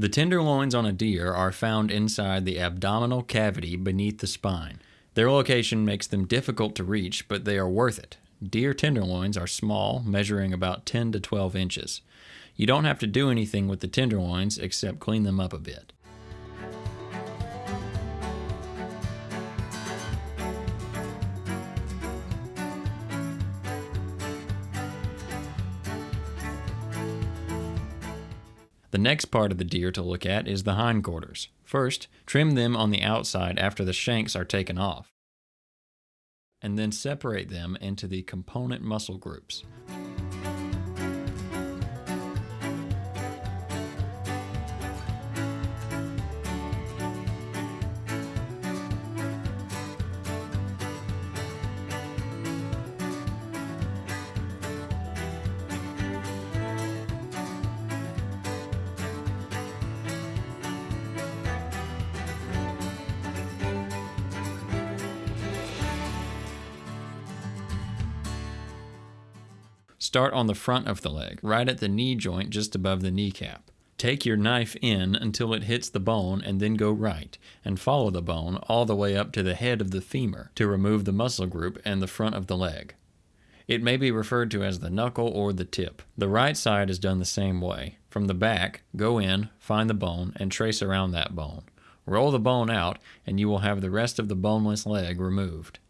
The tenderloins on a deer are found inside the abdominal cavity beneath the spine. Their location makes them difficult to reach, but they are worth it. Deer tenderloins are small, measuring about 10 to 12 inches. You don't have to do anything with the tenderloins except clean them up a bit. The next part of the deer to look at is the hindquarters. First, trim them on the outside after the shanks are taken off, and then separate them into the component muscle groups. Start on the front of the leg, right at the knee joint just above the kneecap. Take your knife in until it hits the bone and then go right, and follow the bone all the way up to the head of the femur to remove the muscle group and the front of the leg. It may be referred to as the knuckle or the tip. The right side is done the same way. From the back, go in, find the bone, and trace around that bone. Roll the bone out, and you will have the rest of the boneless leg removed.